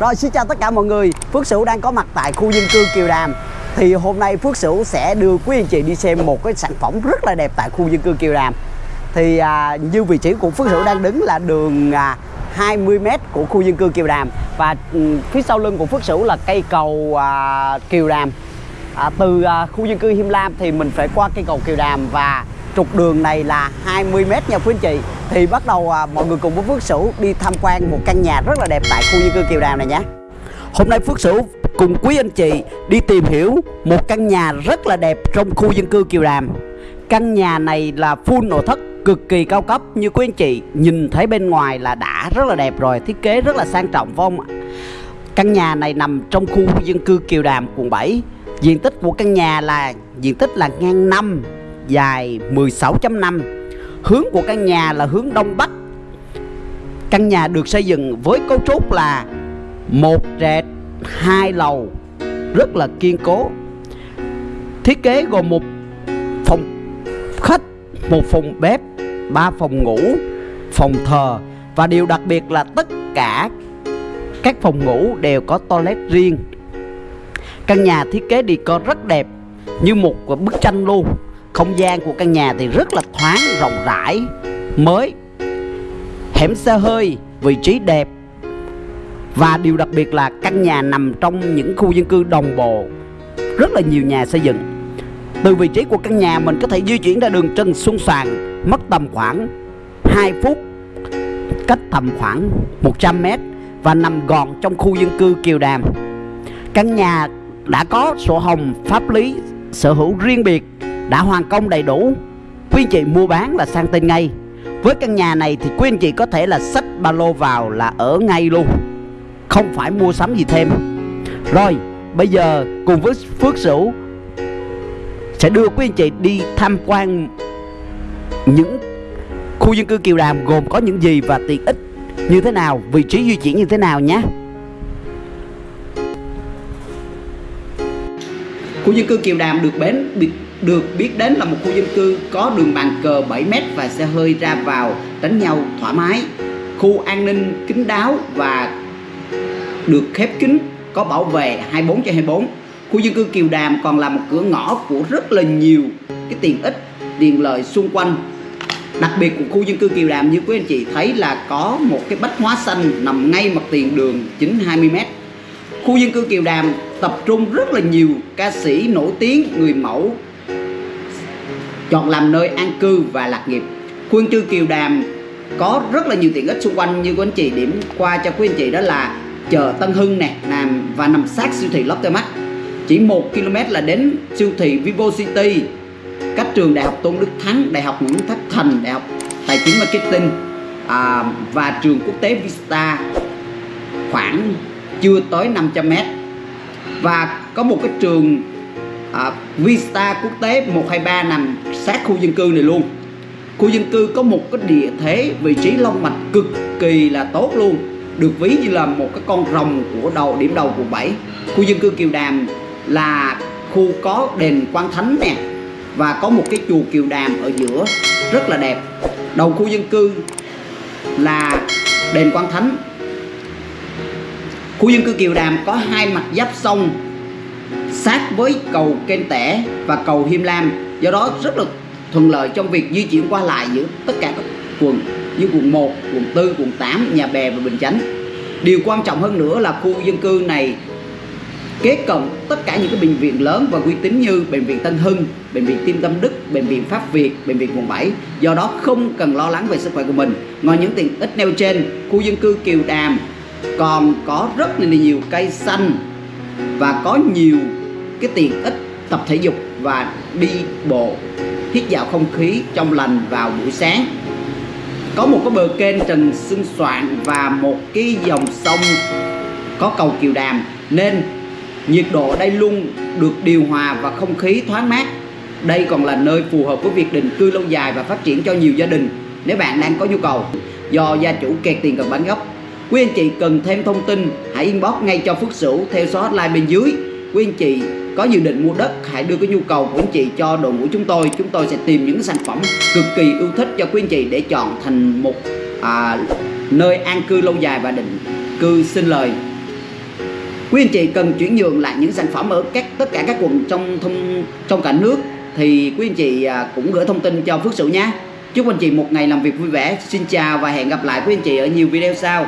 Rồi xin chào tất cả mọi người. Phước Sửu đang có mặt tại khu dân cư Kiều Đàm. Thì hôm nay Phước Sửu sẽ đưa quý anh chị đi xem một cái sản phẩm rất là đẹp tại khu dân cư Kiều Đàm. Thì à, như vị trí của Phước Sửu đang đứng là đường à, 20m của khu dân cư Kiều Đàm. Và ừ, phía sau lưng của Phước Sửu là cây cầu à, Kiều Đàm. À, Từ à, khu dân cư Him Lam thì mình phải qua cây cầu Kiều Đàm Và trục đường này là 20m nha quý anh chị. Thì bắt đầu à, mọi người cùng với Phước Sửu đi tham quan một căn nhà rất là đẹp tại khu dân cư Kiều Đàm này nhé. Hôm nay Phước Sửu cùng quý anh chị đi tìm hiểu một căn nhà rất là đẹp trong khu dân cư Kiều Đàm Căn nhà này là full nội thất cực kỳ cao cấp. Như quý anh chị nhìn thấy bên ngoài là đã rất là đẹp rồi thiết kế rất là sang trọng phải không ạ? Căn nhà này nằm trong khu dân cư Kiều Đàm quận 7 Diện tích của căn nhà là diện tích là ngang 5 dài 16.5 Hướng của căn nhà là hướng Đông Bắc. Căn nhà được xây dựng với cấu trúc là một trệt hai lầu rất là kiên cố. Thiết kế gồm một phòng khách, một phòng bếp, ba phòng ngủ, phòng thờ Và điều đặc biệt là tất cả các phòng ngủ đều có toilet riêng. Căn nhà thiết kế decor rất đẹp như một bức tranh luôn không gian của căn nhà thì rất là thoáng, rộng rãi, mới Hẻm xe hơi, vị trí đẹp. Và điều đặc biệt là căn nhà nằm trong những khu dân cư đồng bộ. Rất là nhiều nhà xây dựng. Từ vị trí của căn nhà mình có thể di chuyển ra đường Trần Xuân Soàn Mất tầm khoảng 2 phút Cách tầm khoảng 100 mét Và nằm gọn trong khu dân cư Kiều Đàm. Căn nhà đã có sổ hồng pháp lý sở hữu riêng biệt đã hoàn công đầy đủ. Quý anh chị mua bán là sang tên ngay. Với căn nhà này thì quý anh chị có thể là xách ba lô vào là ở ngay luôn. Không phải mua sắm gì thêm. Rồi, bây giờ cùng với Phước Sửu sẽ đưa quý anh chị đi tham quan những khu dân cư Kiều Đàm gồm có những gì và tiện ích như thế nào, vị trí di chuyển như thế nào nhé. Khu dân cư Kiều Đàm được bến biệt được biết đến là một khu dân cư có đường bàn cờ 7m và xe hơi ra vào, đánh nhau thoải mái. Khu an ninh kín đáo và được khép kín, có bảo vệ 24 trên 24 khu dân cư Kiều Đàm còn là một cửa ngõ của rất là nhiều cái tiện ích tiện lợi xung quanh. Đặc biệt của khu dân cư Kiều Đàm, như quý anh chị thấy là có một cái bách hóa xanh nằm ngay mặt tiền đường chính 20m khu dân cư Kiều Đàm tập trung rất là nhiều ca sĩ nổi tiếng, người mẫu chọn làm nơi an cư và lạc nghiệp. Khuôn Trư Kiều Đàm có rất là nhiều tiện ích xung quanh như quý anh chị điểm qua cho quý anh chị đó là chợ Tân Hưng nè nằm và nằm sát siêu thị Lotte Mart chỉ 1 km là đến siêu thị Vivo City cách trường Đại học Tôn Đức Thắng Đại học Nguyễn Thất Thành Đại học Tài chính Marketing à, và trường quốc tế Vista khoảng chưa tới 500 m và có một cái trường à, Vista quốc tế 123 nằm sát khu dân cư này luôn. Khu dân cư có một cái địa thế, vị trí long mạch cực kỳ là tốt luôn, được ví như là một cái con rồng của đầu, điểm đầu của bảy khu dân cư Kiều Đàm là khu có đền Quan Thánh nè, và có một cái chùa Kiều Đàm ở giữa, rất là đẹp. Đầu khu dân cư là đền Quan Thánh. Khu dân cư Kiều Đàm có hai mặt giáp sông sát với cầu Kênh Tẻ và cầu Hiêm Lam do đó rất là thuận lợi trong việc di chuyển qua lại giữa tất cả các quận như quận 1, quận 4, quận 8, Nhà Bè và Bình Chánh điều quan trọng hơn nữa là khu dân cư này kế cận tất cả những cái bệnh viện lớn và uy tín như bệnh viện Tân Hưng, bệnh viện Tim Tâm Đức, bệnh viện Pháp Việt, bệnh viện quận 7. Do đó không cần lo lắng về sức khỏe của mình. Ngoài những tiện ích nêu trên, khu dân cư Kiều Đàm còn có rất là nhiều cây xanh và có nhiều cái tiện ích tập thể dục và đi bộ, hít vào không khí trong lành vào buổi sáng. Có một cái bờ kênh Trần xưng Soạn và một cái dòng sông có cầu Kiều Đàm, nên nhiệt độ ở đây luôn được điều hòa và không khí thoáng mát. Đây còn là nơi phù hợp với việc định cư lâu dài và phát triển cho nhiều gia đình nếu bạn đang có nhu cầu. Do gia chủ kẹt tiền cần bán gốc quý anh chị cần thêm thông tin hãy inbox ngay cho Phước Sửu theo số hotline bên dưới. Quý anh chị có dự định mua đất hãy đưa cái nhu cầu của anh chị cho đội ngũ chúng tôi. Chúng tôi sẽ tìm những sản phẩm cực kỳ ưu thích cho quý anh chị để chọn thành một à, nơi an cư lâu dài và định cư sinh lời. Quý anh chị cần chuyển nhượng lại những sản phẩm ở các tất cả các quận trong thông trong cả nước. Thì quý anh chị à, cũng gửi thông tin cho Phước Sửu nhé. Chúc anh chị một ngày làm việc vui vẻ. Xin chào và hẹn gặp lại quý anh chị ở nhiều video sau.